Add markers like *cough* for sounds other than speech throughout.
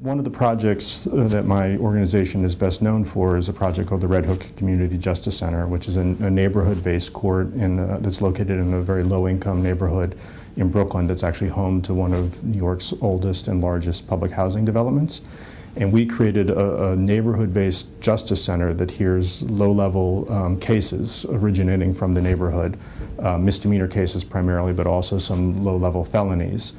One of the projects uh, that my organization is best known for is a project called the Red Hook Community Justice Center, which is a, neighborhood-based court in, uh, that's located in a very low-income neighborhood in Brooklyn that's actually home to one of New York's oldest and largest public housing developments. And we created a, a neighborhood-based justice center that hears low-level um, cases originating from the neighborhood, uh, misdemeanor cases primarily, but also some low-level felonies.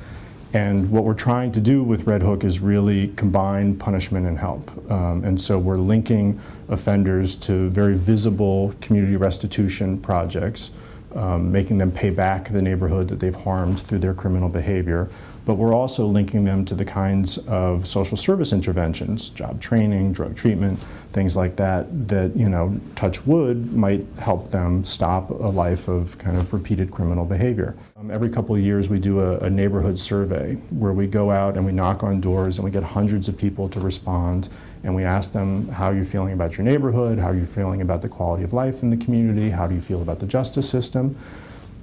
And what we're trying to do with Red Hook is really combine punishment and help. Um, and so we're linking offenders to very visible community restitution projects, um, making them pay back the neighborhood that they've harmed through their criminal behavior. But we're also linking them to the kinds of social service interventions, job training, drug treatment, things like that, that, you know, touch wood might help them stop a life of kind of repeated criminal behavior. Um, every couple of years we do a, a neighborhood survey where we go out and we knock on doors and we get hundreds of people to respond and we ask them how you're feeling about your neighborhood, how are you're feeling about the quality of life in the community, how do you feel about the justice system.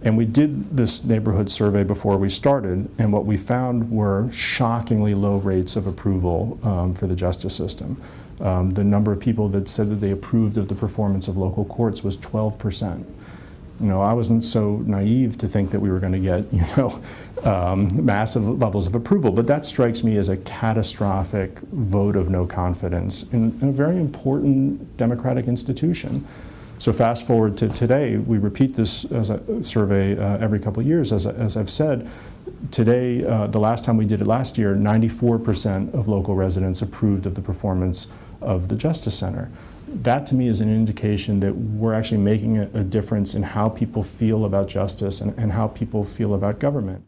And we did this neighborhood survey before we started, and what we found were shockingly low rates of approval um, for the justice system. Um, the number of people that said that they approved of the performance of local courts was 12 percent. You know, I wasn't so naive to think that we were going to get, *laughs* you know, um, massive levels of approval, but that strikes me as a catastrophic vote of no confidence in, in a very important democratic institution. So fast forward to today, we repeat this as a survey uh, every couple of years. As, as I've said, today, uh, the last time we did it last year, 94% of local residents approved of the performance of the Justice Center. That to me is an indication that we're actually making a, a difference in how people feel about justice and, and how people feel about government.